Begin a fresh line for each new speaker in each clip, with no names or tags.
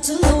to love.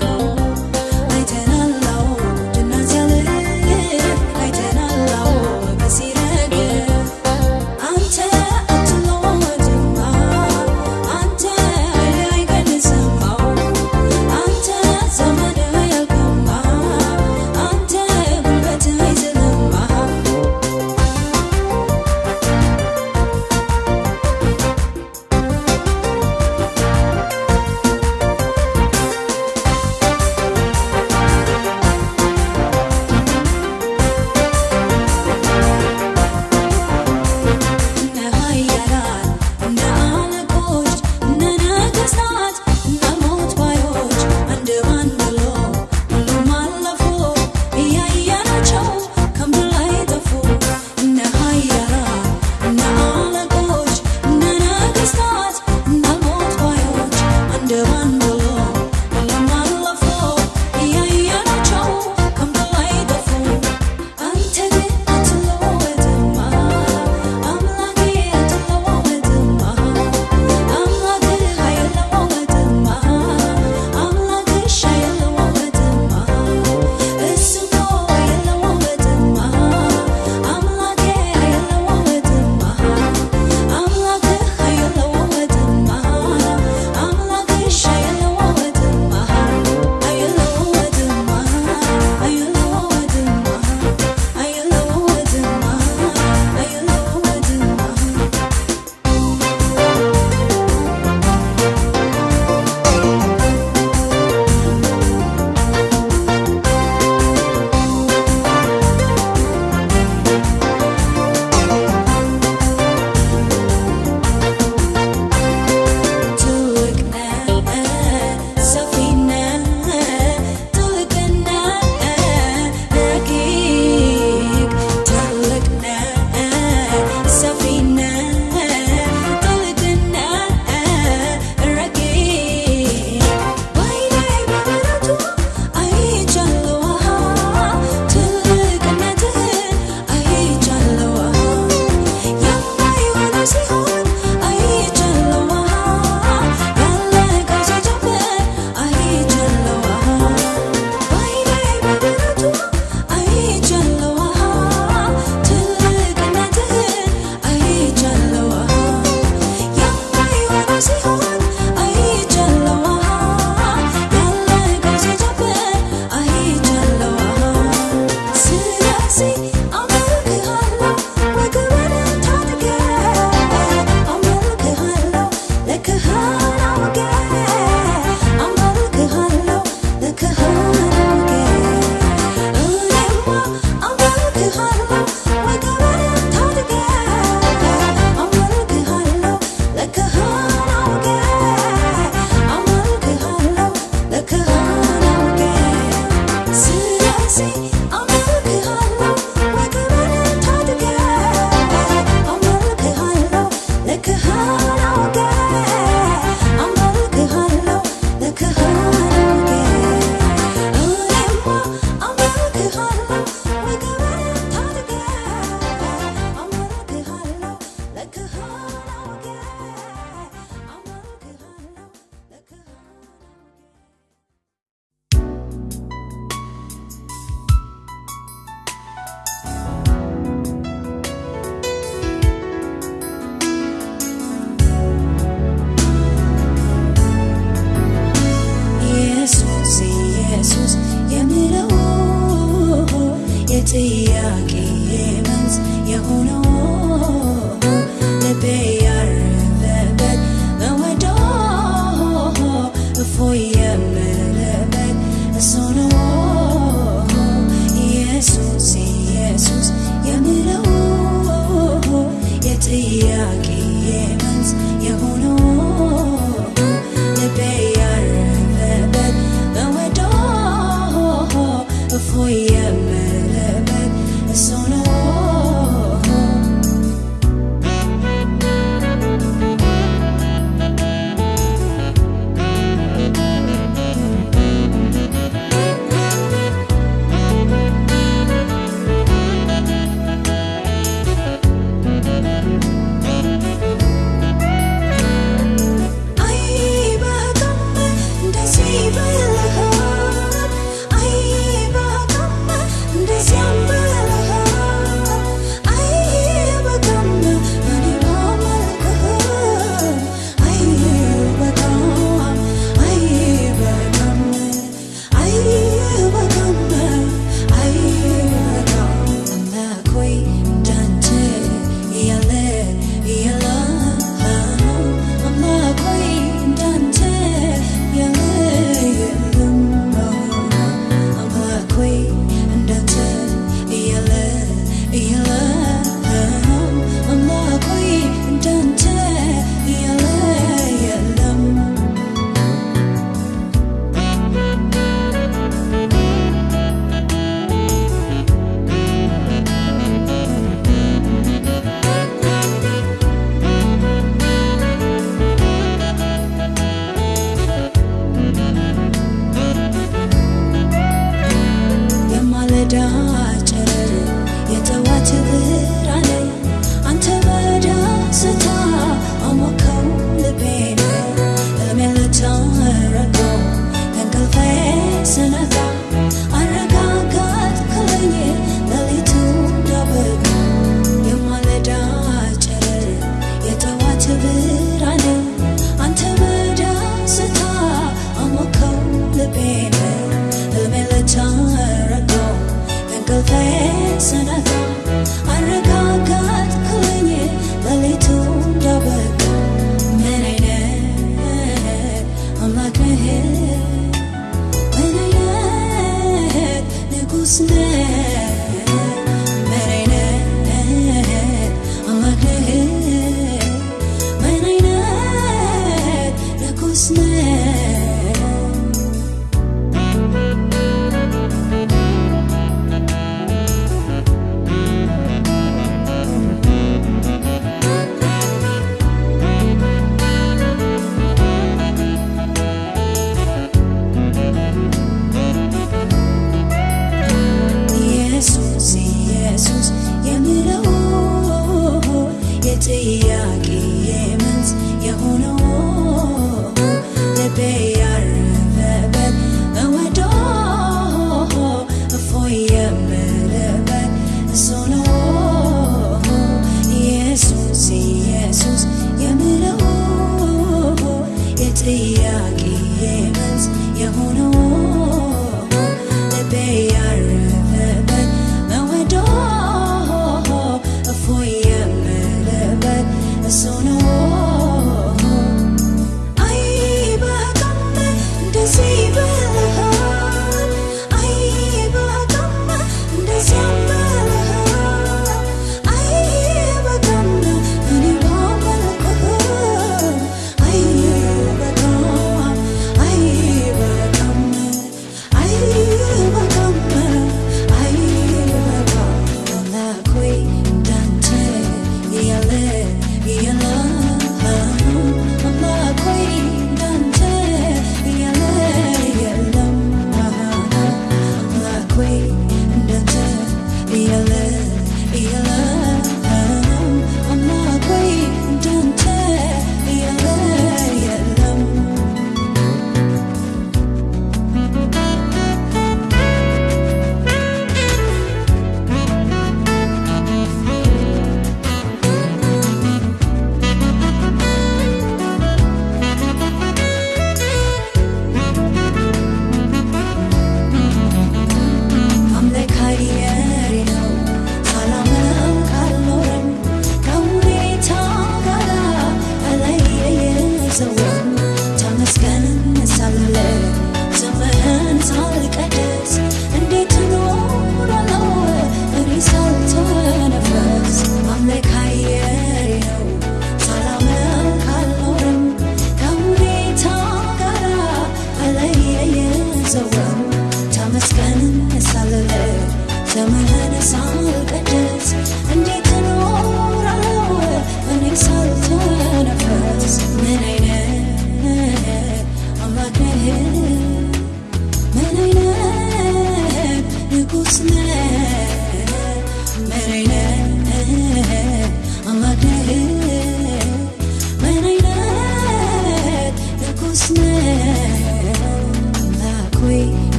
go.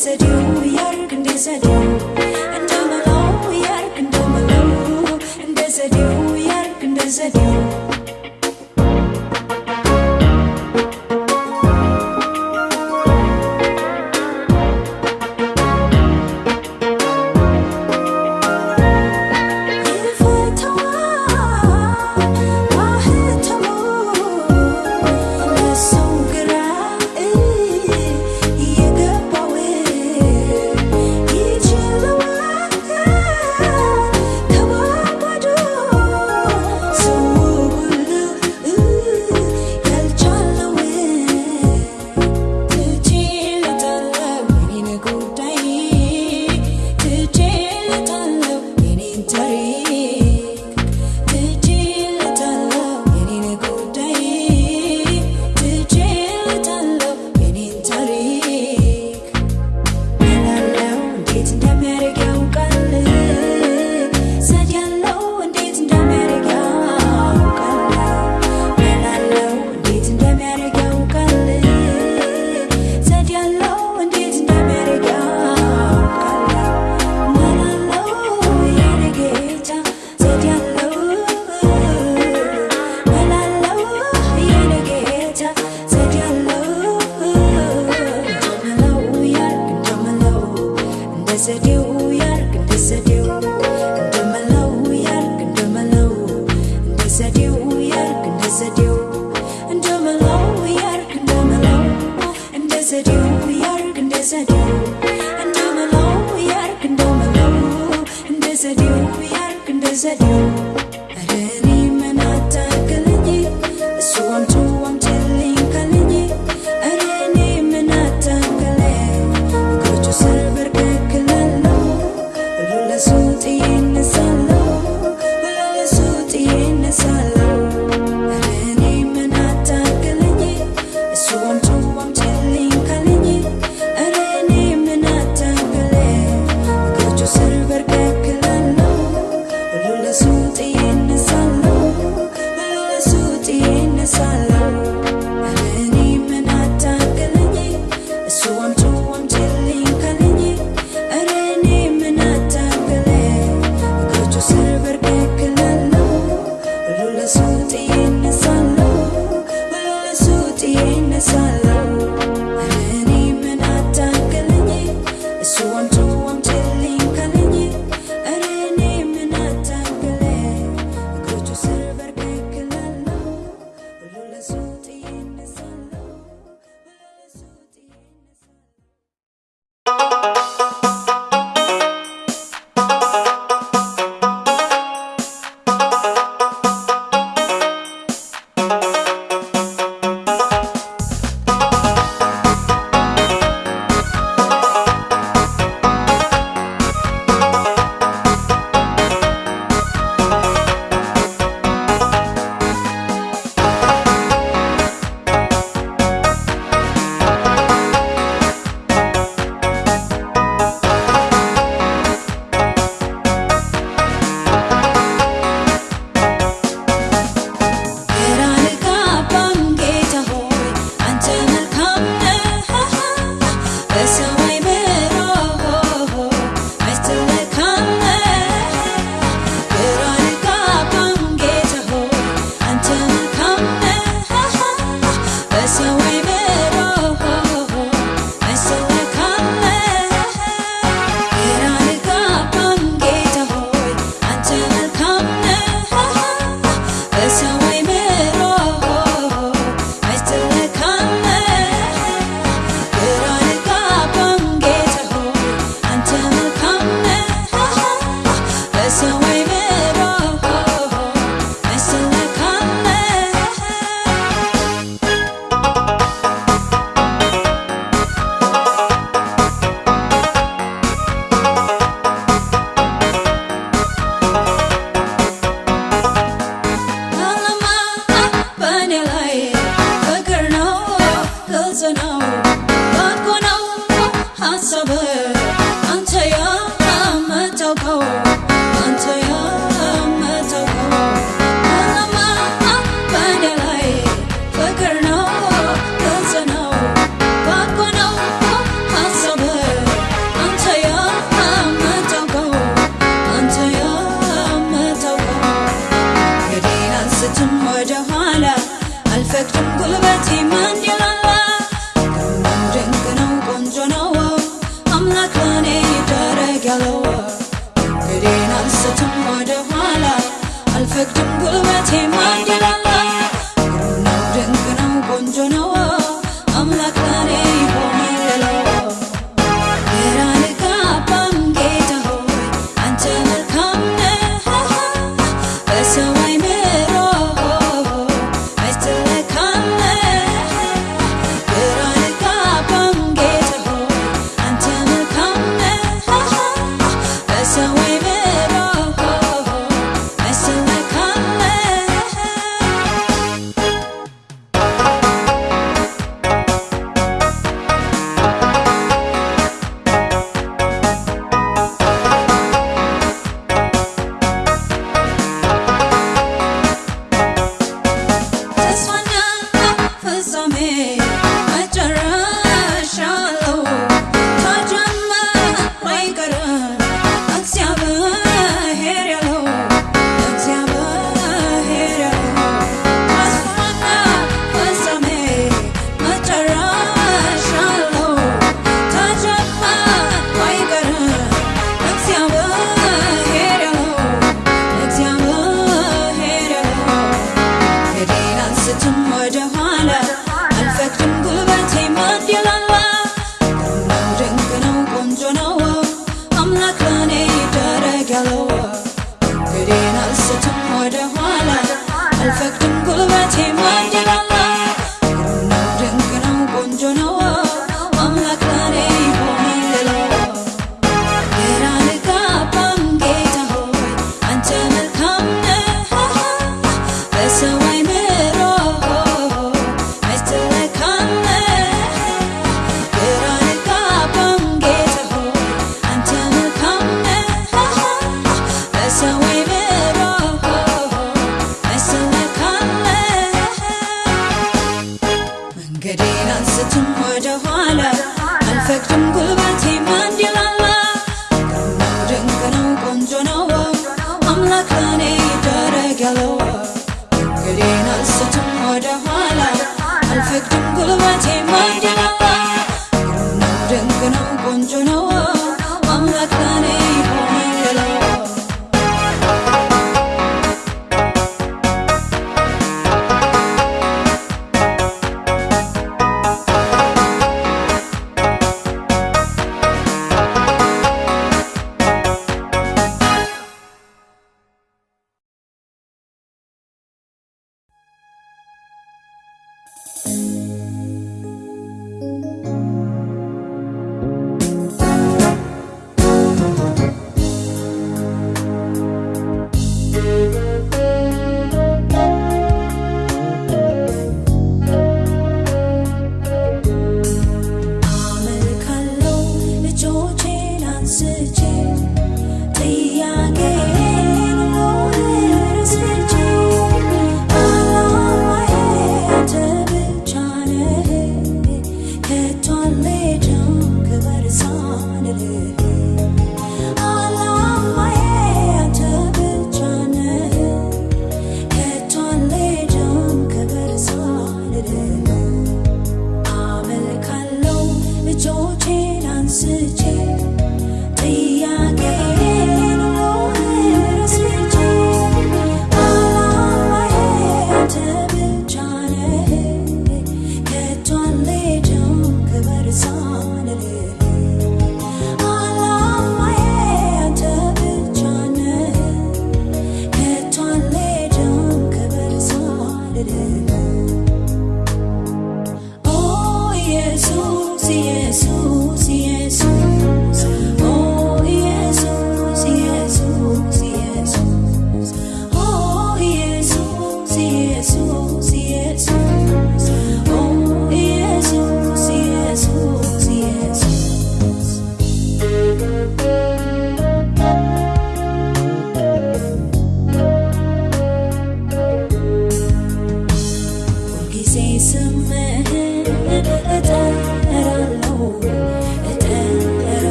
disadue, yargın disadue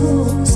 음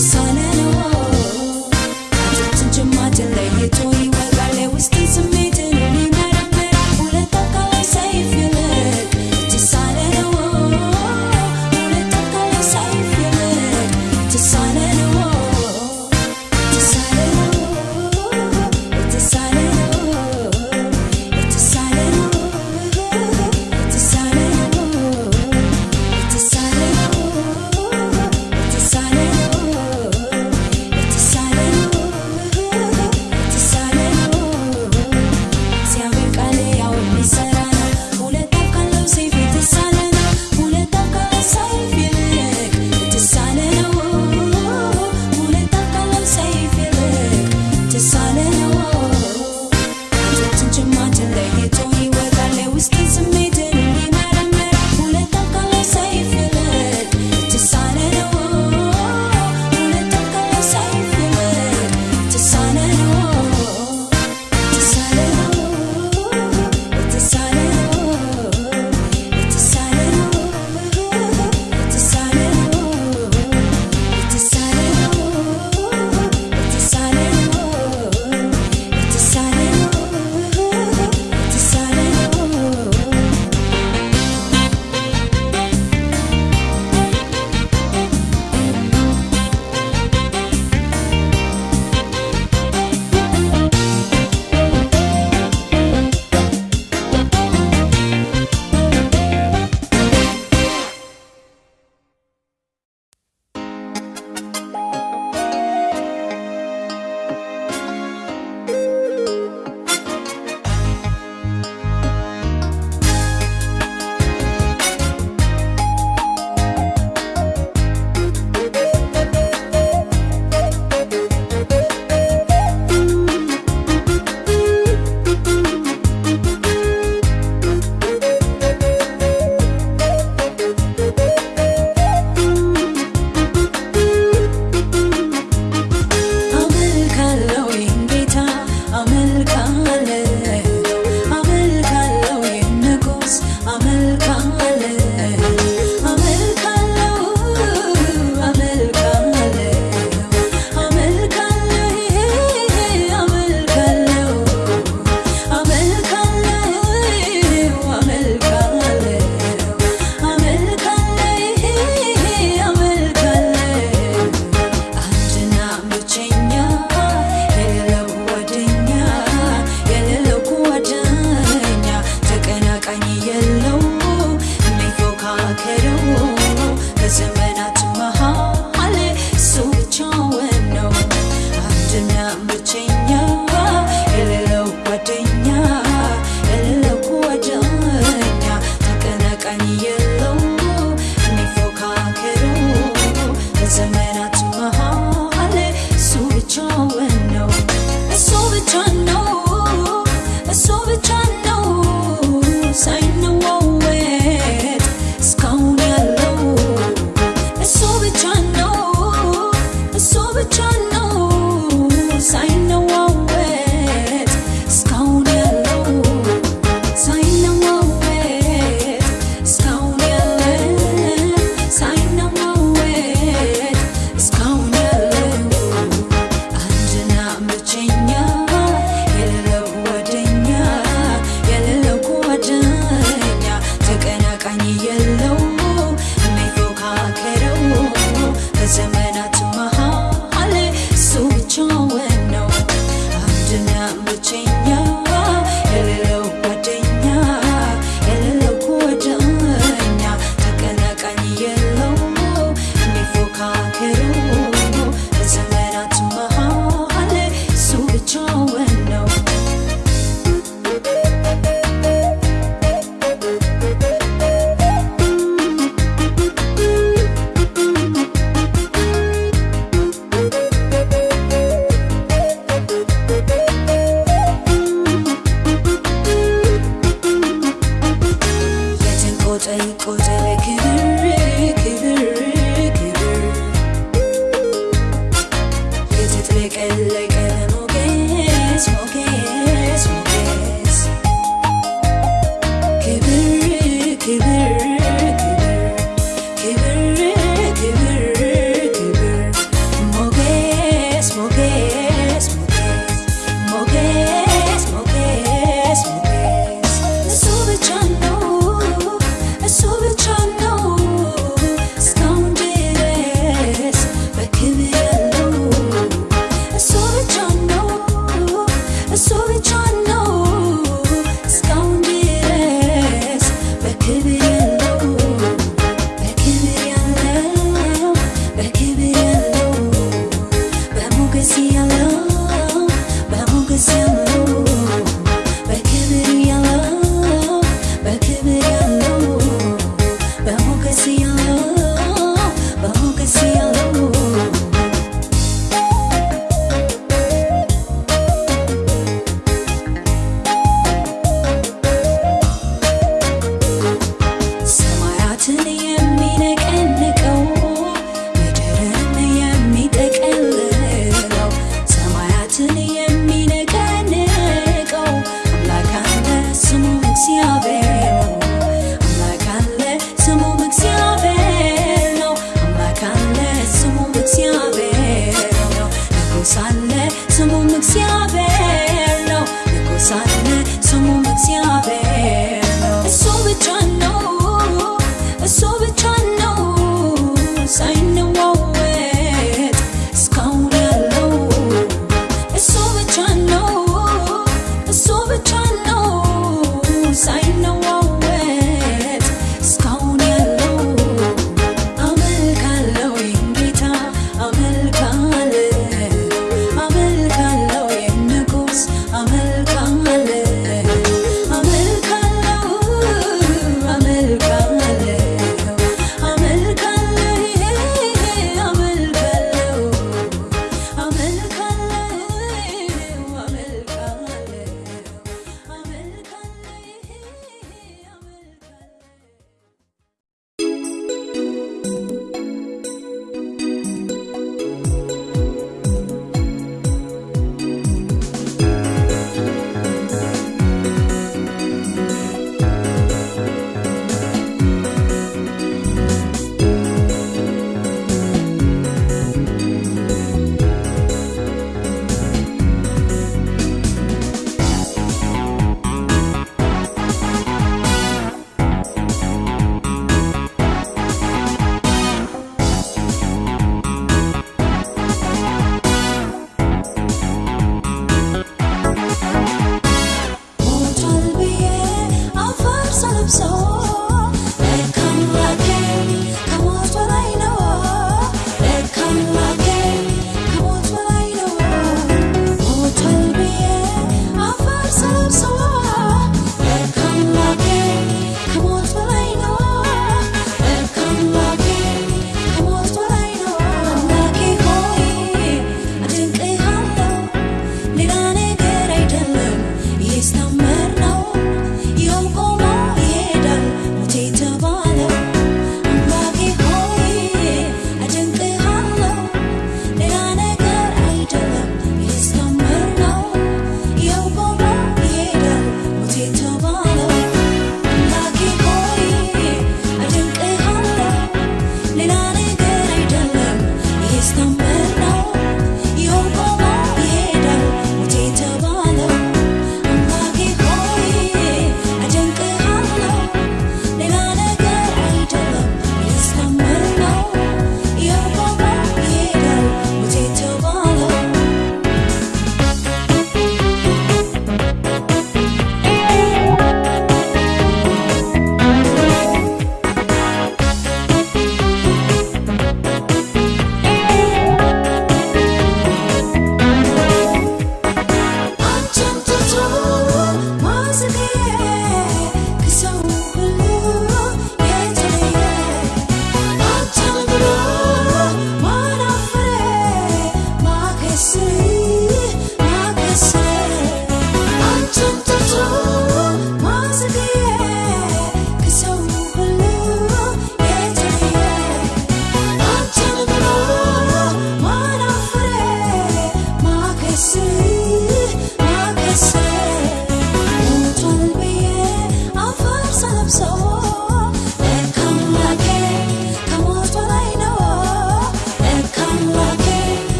sun